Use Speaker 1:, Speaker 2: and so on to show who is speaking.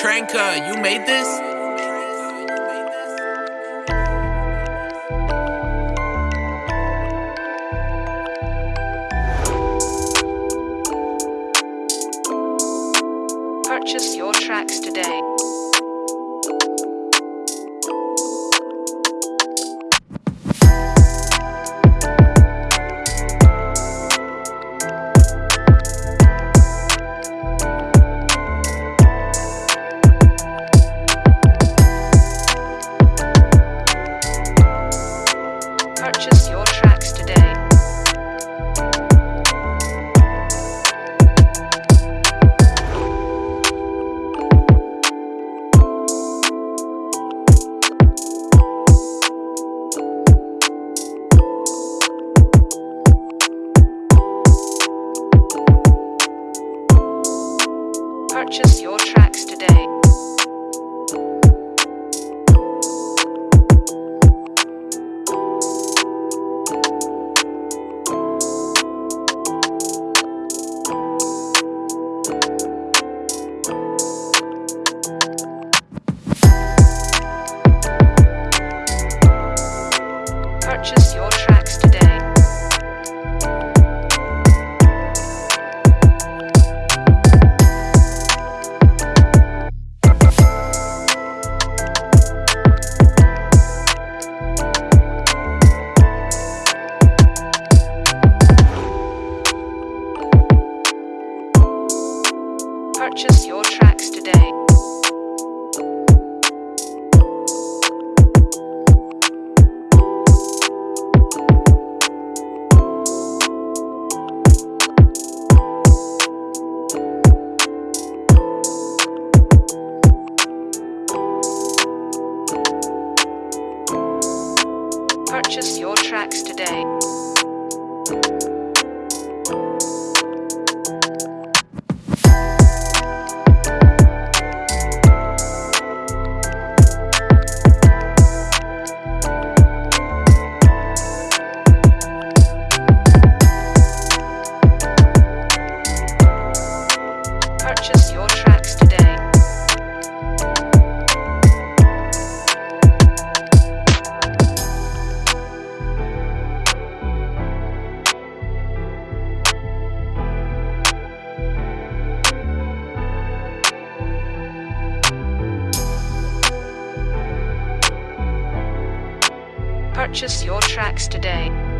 Speaker 1: Tranka, you made this?
Speaker 2: Purchase your tracks today. Purchase your tracks today. Purchase your Purchase your tracks today. Purchase your tracks today. Purchase your tracks today.